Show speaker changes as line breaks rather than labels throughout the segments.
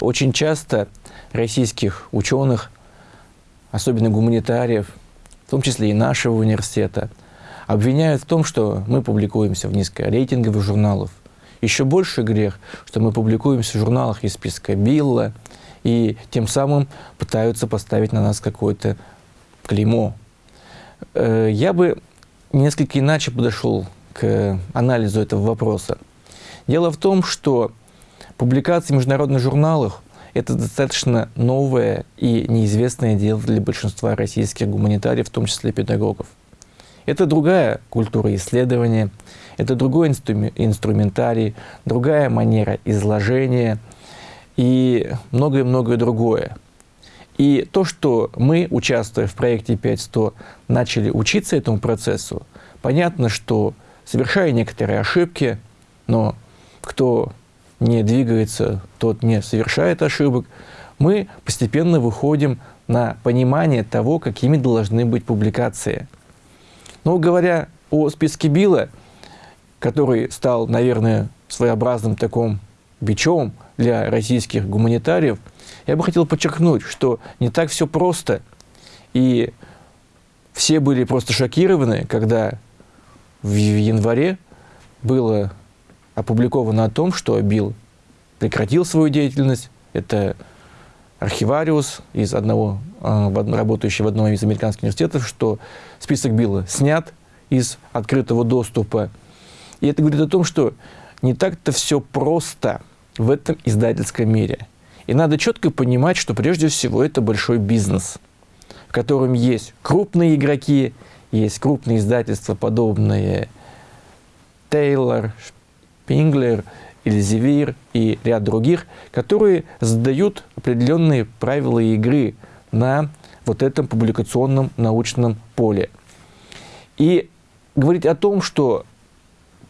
Очень часто российских ученых, особенно гуманитариев, в том числе и нашего университета, обвиняют в том, что мы публикуемся в низкорейтинговых журналах. Еще больше грех, что мы публикуемся в журналах из списка Билла, и тем самым пытаются поставить на нас какое-то клеймо. Э, я бы несколько иначе подошел к анализу этого вопроса. Дело в том, что публикации в международных журналах – это достаточно новое и неизвестное дело для большинства российских гуманитариев, в том числе педагогов. Это другая культура исследования, это другой инструментарий, другая манера изложения и многое-многое другое. И то, что мы, участвуя в проекте 5.100, начали учиться этому процессу, понятно, что совершая некоторые ошибки, но кто не двигается, тот не совершает ошибок, мы постепенно выходим на понимание того, какими должны быть публикации. Но говоря о списке Билла, который стал, наверное, своеобразным таким бичом для российских гуманитариев, я бы хотел подчеркнуть, что не так все просто. И все были просто шокированы, когда в январе было опубликовано о том, что Билл прекратил свою деятельность. Это архивариус из одного, а, работающий в одном из американских университетов, что список Билла снят из открытого доступа. И это говорит о том, что не так-то все просто в этом издательском мире. И надо четко понимать, что прежде всего это большой бизнес, в котором есть крупные игроки, есть крупные издательства, подобные Тейлор, Пинглер, Эльзевир и ряд других, которые задают определенные правила игры на вот этом публикационном научном поле. И говорить о том, что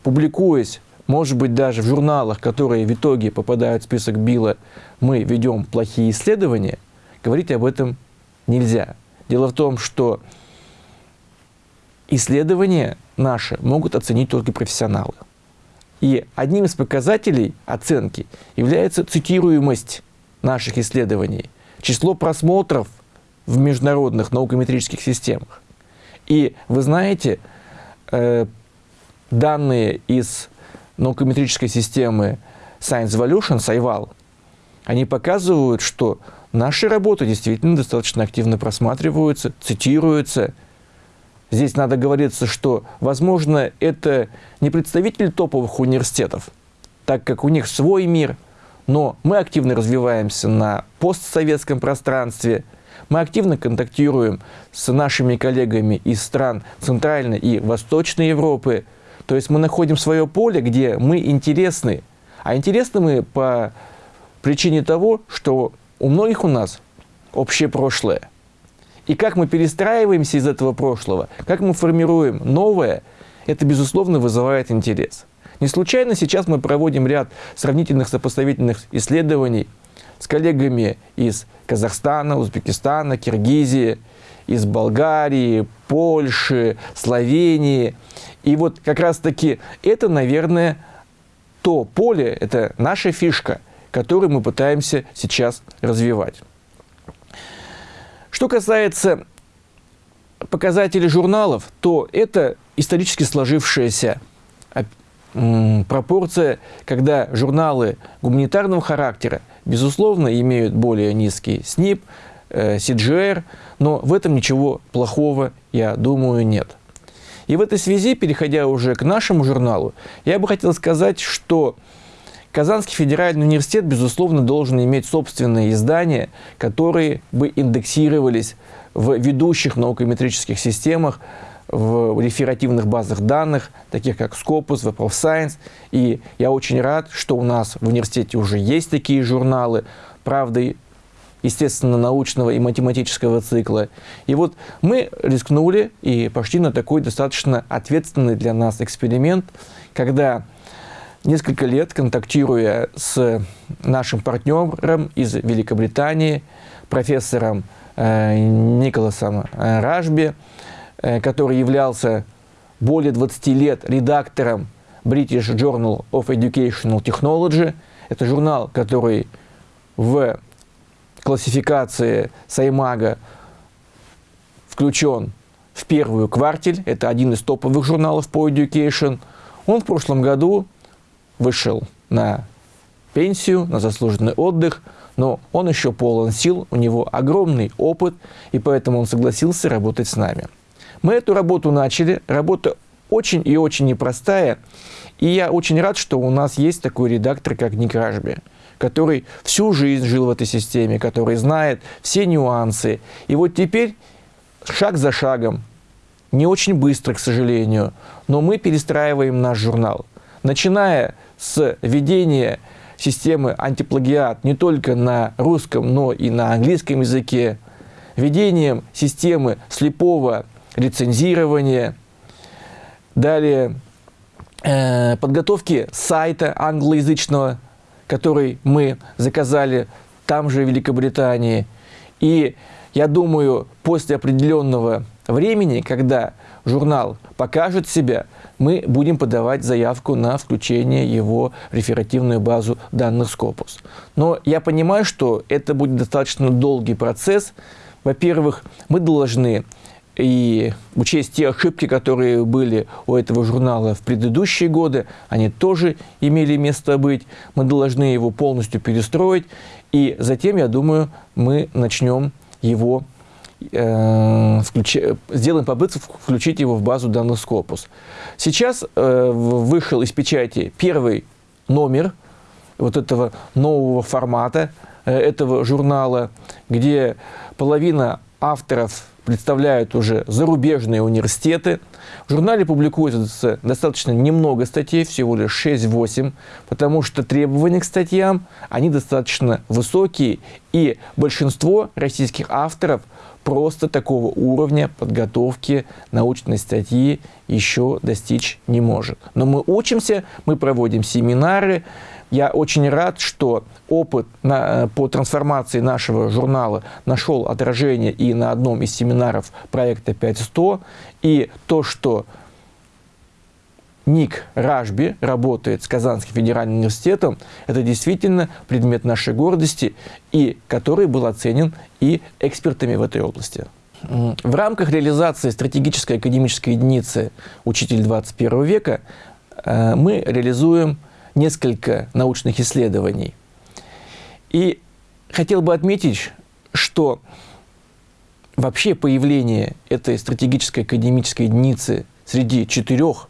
публикуясь, может быть, даже в журналах, которые в итоге попадают в список Билла, мы ведем плохие исследования, говорить об этом нельзя. Дело в том, что исследования наши могут оценить только профессионалы. И одним из показателей оценки является цитируемость наших исследований, число просмотров в международных наукометрических системах. И вы знаете, э, данные из наукометрической системы Science Evolution, SciVal, они показывают, что наши работы действительно достаточно активно просматриваются, цитируются, Здесь надо говориться, что, возможно, это не представители топовых университетов, так как у них свой мир, но мы активно развиваемся на постсоветском пространстве, мы активно контактируем с нашими коллегами из стран Центральной и Восточной Европы. То есть мы находим свое поле, где мы интересны. А интересны мы по причине того, что у многих у нас общее прошлое – и как мы перестраиваемся из этого прошлого, как мы формируем новое, это, безусловно, вызывает интерес. Не случайно сейчас мы проводим ряд сравнительных сопоставительных исследований с коллегами из Казахстана, Узбекистана, Киргизии, из Болгарии, Польши, Словении. И вот как раз-таки это, наверное, то поле, это наша фишка, которую мы пытаемся сейчас развивать. Что касается показателей журналов, то это исторически сложившаяся пропорция, когда журналы гуманитарного характера, безусловно, имеют более низкий СНИП, CGR, э, но в этом ничего плохого, я думаю, нет. И в этой связи, переходя уже к нашему журналу, я бы хотел сказать, что Казанский федеральный университет, безусловно, должен иметь собственные издания, которые бы индексировались в ведущих наукометрических системах, в реферативных базах данных, таких как Scopus, Web of Science. И я очень рад, что у нас в университете уже есть такие журналы, правда, естественно, научного и математического цикла. И вот мы рискнули и пошли на такой достаточно ответственный для нас эксперимент, когда несколько лет контактируя с нашим партнером из Великобритании, профессором э, Николасом э, Ражби, э, который являлся более 20 лет редактором British Journal of Educational Technology. Это журнал, который в классификации Саймага включен в первую квартель, это один из топовых журналов по education. Он в прошлом году вышел на пенсию, на заслуженный отдых, но он еще полон сил, у него огромный опыт, и поэтому он согласился работать с нами. Мы эту работу начали, работа очень и очень непростая, и я очень рад, что у нас есть такой редактор, как Ник Ражби, который всю жизнь жил в этой системе, который знает все нюансы. И вот теперь шаг за шагом, не очень быстро, к сожалению, но мы перестраиваем наш журнал. Начиная с ведения системы антиплагиат не только на русском, но и на английском языке, введением системы слепого рецензирования, далее э, подготовки сайта англоязычного, который мы заказали там же в Великобритании. И я думаю, после определенного времени, когда журнал покажет себя, мы будем подавать заявку на включение его в реферативную базу данных Scopus. Но я понимаю, что это будет достаточно долгий процесс. Во-первых, мы должны и учесть те ошибки, которые были у этого журнала в предыдущие годы, они тоже имели место быть. Мы должны его полностью перестроить, и затем, я думаю, мы начнем его э, сделаем попытку включить его в базу данных Scopus. Сейчас э, вышел из печати первый номер вот этого нового формата, э, этого журнала, где половина авторов представляют уже зарубежные университеты. В журнале публикуется достаточно немного статей, всего лишь 6-8, потому что требования к статьям, они достаточно высокие, и большинство российских авторов просто такого уровня подготовки научной статьи еще достичь не может. Но мы учимся, мы проводим семинары, я очень рад, что опыт на, э, по трансформации нашего журнала нашел отражение и на одном из семинаров проекта 5100, и то, что Ник Ражби работает с Казанским федеральным университетом, это действительно предмет нашей гордости, и который был оценен и экспертами в этой области. В рамках реализации стратегической академической единицы «Учитель 21 века» э, мы реализуем несколько научных исследований. И хотел бы отметить, что вообще появление этой стратегической академической единицы среди четырех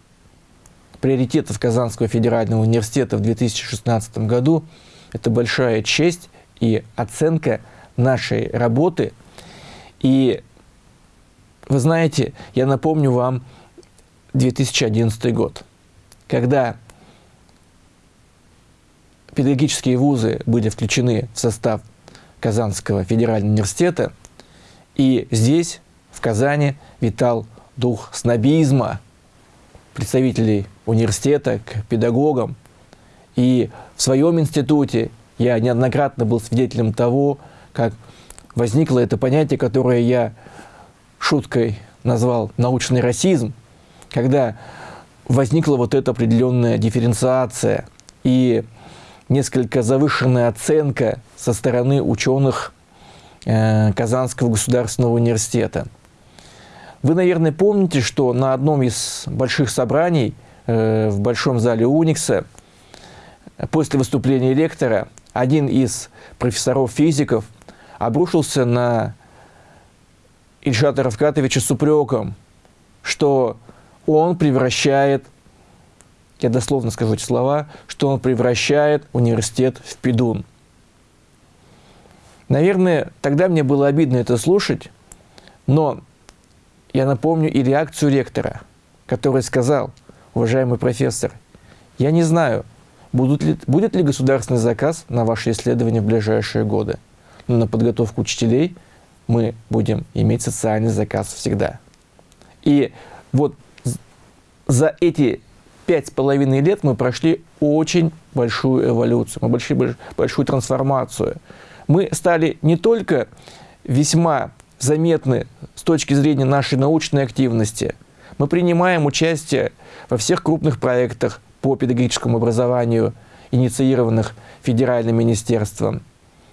приоритетов Казанского федерального университета в 2016 году – это большая честь и оценка нашей работы. И вы знаете, я напомню вам 2011 год, когда педагогические вузы были включены в состав Казанского федерального университета, и здесь, в Казани, витал дух снобизма представителей университета к педагогам. И в своем институте я неоднократно был свидетелем того, как возникло это понятие, которое я шуткой назвал научный расизм, когда возникла вот эта определенная дифференциация. И несколько завышенная оценка со стороны ученых э, Казанского государственного университета. Вы, наверное, помните, что на одном из больших собраний э, в Большом зале Уникса после выступления лектора один из профессоров-физиков обрушился на Ильшата Равкатовича с упреком, что он превращает я дословно скажу эти слова, что он превращает университет в пидун. Наверное, тогда мне было обидно это слушать, но я напомню и реакцию ректора, который сказал, уважаемый профессор, я не знаю, будут ли, будет ли государственный заказ на ваши исследования в ближайшие годы, но на подготовку учителей мы будем иметь социальный заказ всегда. И вот за эти пять с половиной лет мы прошли очень большую эволюцию, мы прошли большую трансформацию. Мы стали не только весьма заметны с точки зрения нашей научной активности, мы принимаем участие во всех крупных проектах по педагогическому образованию, инициированных федеральным министерством.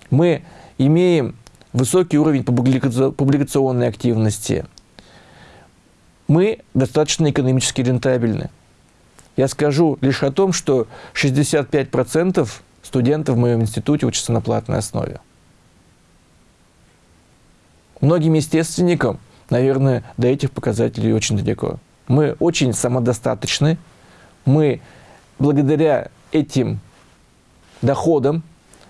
Мы имеем высокий уровень публикационной активности. Мы достаточно экономически рентабельны. Я скажу лишь о том, что 65% студентов в моем институте учатся на платной основе. Многим естественникам, наверное, до этих показателей очень далеко. Мы очень самодостаточны. Мы благодаря этим доходам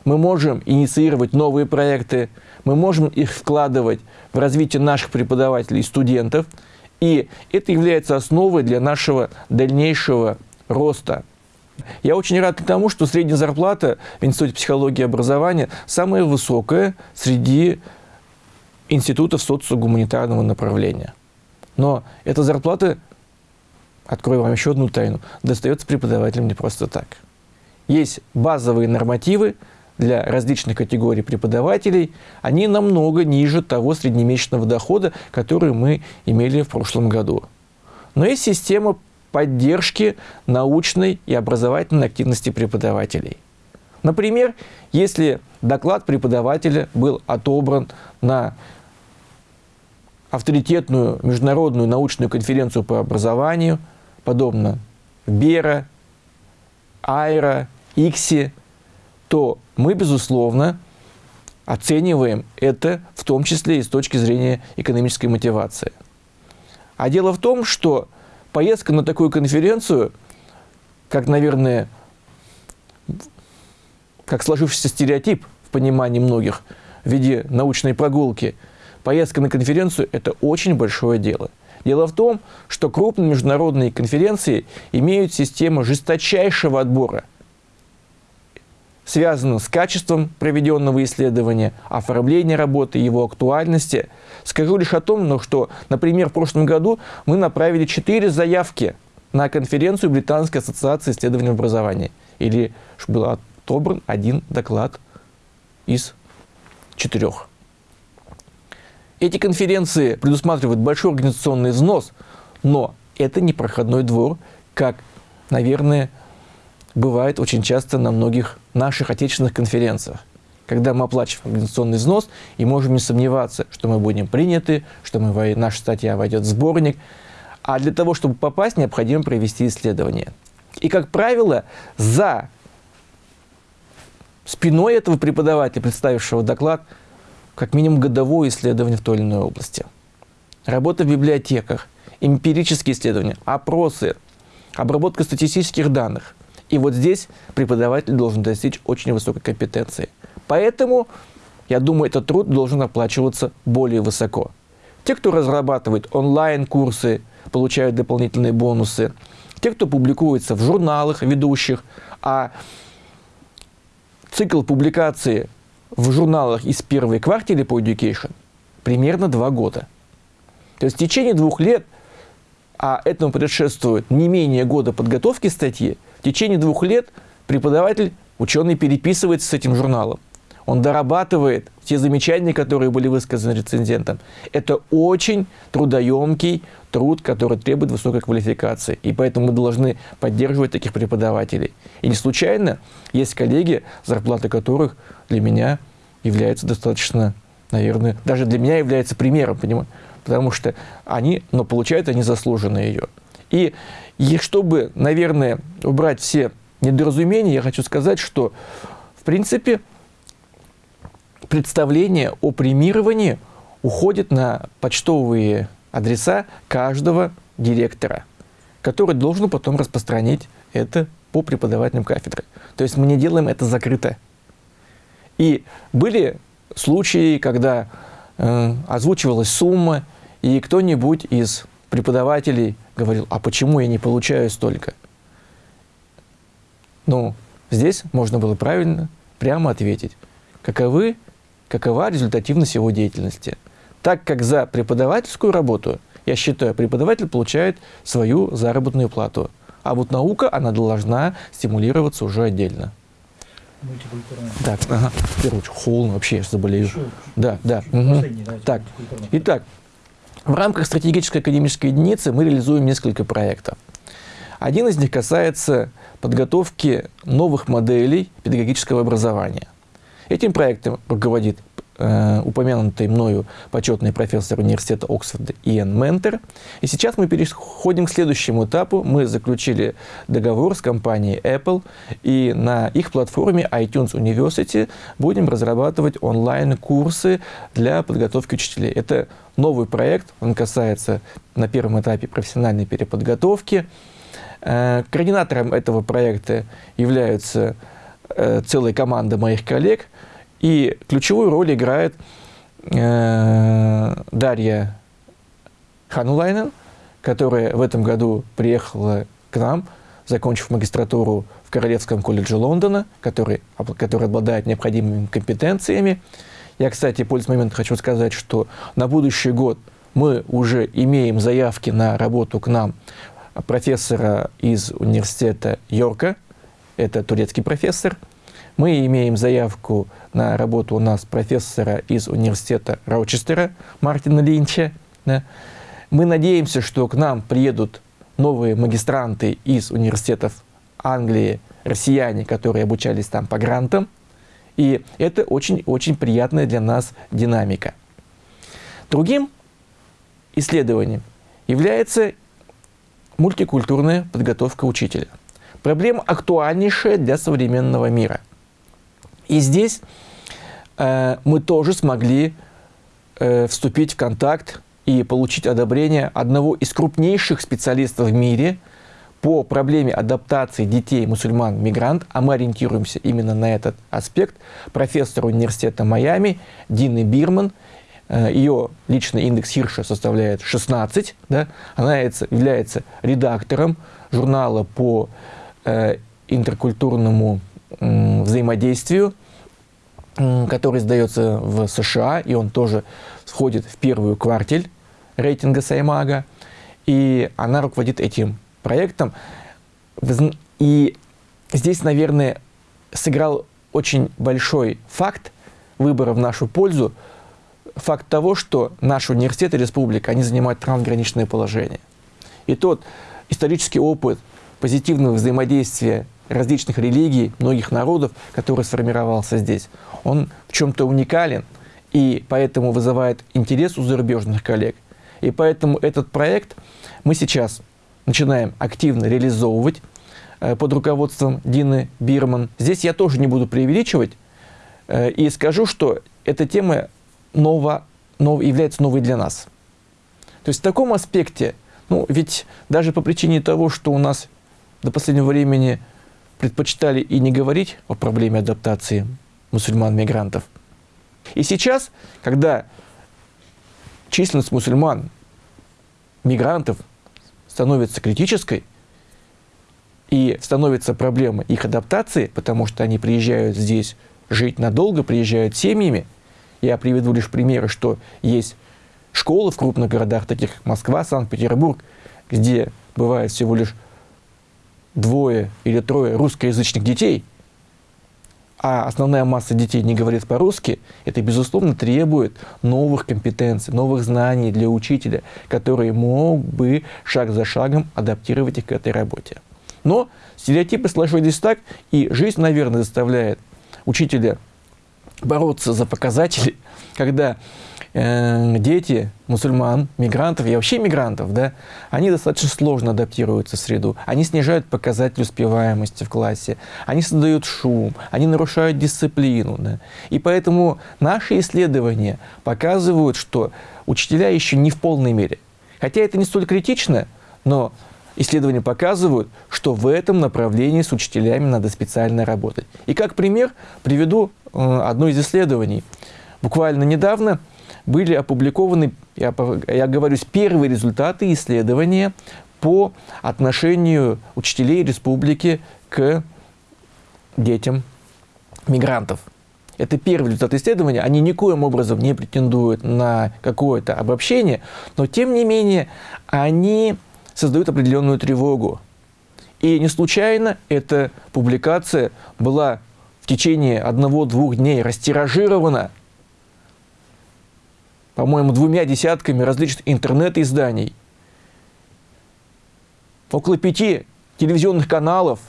мы можем инициировать новые проекты, мы можем их вкладывать в развитие наших преподавателей и студентов, и это является основой для нашего дальнейшего роста. Я очень рад тому, что средняя зарплата в Институте психологии и образования самая высокая среди институтов социогуманитарного направления. Но эта зарплата, открою вам еще одну тайну, достается преподавателям не просто так. Есть базовые нормативы для различных категорий преподавателей, они намного ниже того среднемесячного дохода, который мы имели в прошлом году. Но есть система поддержки научной и образовательной активности преподавателей. Например, если доклад преподавателя был отобран на авторитетную международную научную конференцию по образованию, подобно БЕРА, АЙРА, ИКСИ, то мы, безусловно, оцениваем это в том числе и с точки зрения экономической мотивации. А дело в том, что поездка на такую конференцию, как, наверное, как сложившийся стереотип в понимании многих в виде научной прогулки – Поездка на конференцию – это очень большое дело. Дело в том, что крупные международные конференции имеют систему жесточайшего отбора, связанную с качеством проведенного исследования, оформления работы, его актуальности. Скажу лишь о том, ну, что, например, в прошлом году мы направили четыре заявки на конференцию Британской ассоциации исследований образования. Или был отобран один доклад из четырех. Эти конференции предусматривают большой организационный взнос, но это не проходной двор, как, наверное, бывает очень часто на многих наших отечественных конференциях, когда мы оплачиваем организационный взнос и можем не сомневаться, что мы будем приняты, что мы, наша статья войдет в сборник. А для того, чтобы попасть, необходимо провести исследование. И, как правило, за спиной этого преподавателя, представившего доклад, как минимум годовое исследование в той или иной области. Работа в библиотеках, эмпирические исследования, опросы, обработка статистических данных. И вот здесь преподаватель должен достичь очень высокой компетенции. Поэтому, я думаю, этот труд должен оплачиваться более высоко. Те, кто разрабатывает онлайн-курсы, получают дополнительные бонусы. Те, кто публикуется в журналах ведущих, а цикл публикации в журналах из первой квартиры по education примерно два года. То есть в течение двух лет, а этому предшествует не менее года подготовки статьи, в течение двух лет преподаватель, ученый переписывается с этим журналом. Он дорабатывает те замечания, которые были высказаны рецензентом. Это очень трудоемкий труд, который требует высокой квалификации. И поэтому мы должны поддерживать таких преподавателей. И не случайно есть коллеги, зарплата которых для меня является достаточно, наверное, даже для меня является примером, понимаете? Потому что они, но получают они заслуженно ее. И, и чтобы, наверное, убрать все недоразумения, я хочу сказать, что, в принципе, представление о премировании уходит на почтовые адреса каждого директора, который должен потом распространить это по преподавательным кафедрам. То есть мы не делаем это закрыто. И были случаи, когда э, озвучивалась сумма, и кто-нибудь из преподавателей говорил, а почему я не получаю столько? Ну, здесь можно было правильно, прямо ответить, каковы, какова результативность его деятельности. Так как за преподавательскую работу, я считаю, преподаватель получает свою заработную плату. А вот наука, она должна стимулироваться уже отдельно. Так, ага. Очередь, холодно вообще, я заболею. Еще, да, да. Угу. Так, итак, в рамках стратегической академической единицы мы реализуем несколько проектов. Один из них касается подготовки новых моделей педагогического образования. Этим проектом руководит э, упомянутый мною почетный профессор университета Оксфорда Иэн Ментер. И сейчас мы переходим к следующему этапу. Мы заключили договор с компанией Apple, и на их платформе iTunes University будем разрабатывать онлайн-курсы для подготовки учителей. Это новый проект, он касается на первом этапе профессиональной переподготовки. Э, координатором этого проекта являются э, целая команда моих коллег, и ключевую роль играет э, Дарья Ханулайнен, которая в этом году приехала к нам, закончив магистратуру в Королевском колледже Лондона, который, который обладает необходимыми компетенциями. Я, кстати, пользуясь моментом, хочу сказать, что на будущий год мы уже имеем заявки на работу к нам профессора из университета Йорка, это турецкий профессор, мы имеем заявку на работу у нас профессора из университета Роучестера Мартина Линча. Да. Мы надеемся, что к нам приедут новые магистранты из университетов Англии, россияне, которые обучались там по грантам. И это очень-очень приятная для нас динамика. Другим исследованием является мультикультурная подготовка учителя. Проблема актуальнейшая для современного мира – и здесь э, мы тоже смогли э, вступить в контакт и получить одобрение одного из крупнейших специалистов в мире по проблеме адаптации детей мусульман-мигрант, а мы ориентируемся именно на этот аспект, профессор университета Майами Дины Бирман, э, ее личный индекс Хирша составляет 16, да, она является редактором журнала по интеркультурному взаимодействию, который издается в США, и он тоже входит в первую квартель рейтинга Саймага, и она руководит этим проектом. И здесь, наверное, сыграл очень большой факт выбора в нашу пользу, факт того, что наш университет и республика, они занимают трансграничное положение. И тот исторический опыт позитивного взаимодействия различных религий, многих народов, который сформировался здесь, он в чем-то уникален и поэтому вызывает интерес у зарубежных коллег. И поэтому этот проект мы сейчас начинаем активно реализовывать э, под руководством Дины Бирман. Здесь я тоже не буду преувеличивать э, и скажу, что эта тема ново, нов, является новой для нас. То есть в таком аспекте, ну ведь даже по причине того, что у нас до последнего времени предпочитали и не говорить о проблеме адаптации мусульман-мигрантов. И сейчас, когда численность мусульман, мигрантов становится критической, и становится проблема их адаптации, потому что они приезжают здесь жить надолго, приезжают семьями. Я приведу лишь примеры, что есть школы в крупных городах, таких как Москва, Санкт-Петербург, где бывает всего лишь двое или трое русскоязычных детей, а основная масса детей не говорит по-русски, это, безусловно, требует новых компетенций, новых знаний для учителя, который мог бы шаг за шагом адаптировать их к этой работе. Но стереотипы сложились так, и жизнь, наверное, заставляет учителя бороться за показатели, когда э, дети мусульман, мигрантов и вообще мигрантов, да, они достаточно сложно адаптируются в среду. Они снижают показатель успеваемости в классе, они создают шум, они нарушают дисциплину. Да. И поэтому наши исследования показывают, что учителя еще не в полной мере. Хотя это не столь критично, но исследования показывают, что в этом направлении с учителями надо специально работать. И как пример приведу одно из исследований. Буквально недавно были опубликованы, я, я говорю, первые результаты исследования по отношению учителей республики к детям мигрантов. Это первый результат исследования. Они никоим образом не претендуют на какое-то обобщение, но тем не менее они создают определенную тревогу. И не случайно эта публикация была в течение одного-двух дней растиражирована по-моему, двумя десятками различных интернет-изданий, около пяти телевизионных каналов,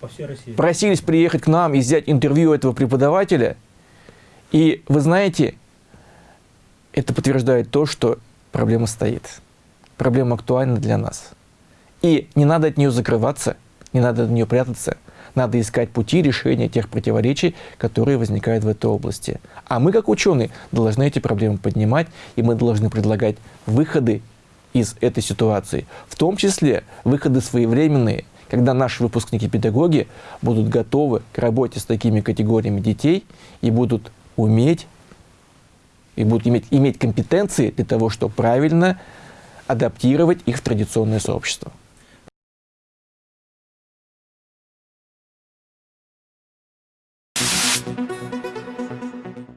По всей России.
просились приехать к нам и взять интервью этого преподавателя. И вы знаете, это подтверждает то, что проблема стоит. Проблема актуальна для нас. И не надо от нее закрываться, не надо от нее прятаться. Надо искать пути решения тех противоречий, которые возникают в этой области. А мы, как ученые, должны эти проблемы поднимать, и мы должны предлагать выходы из этой ситуации. В том числе выходы своевременные, когда наши выпускники-педагоги будут готовы к работе с такими категориями детей и будут уметь, и будут иметь, иметь компетенции для того, чтобы правильно адаптировать их в традиционное сообщество.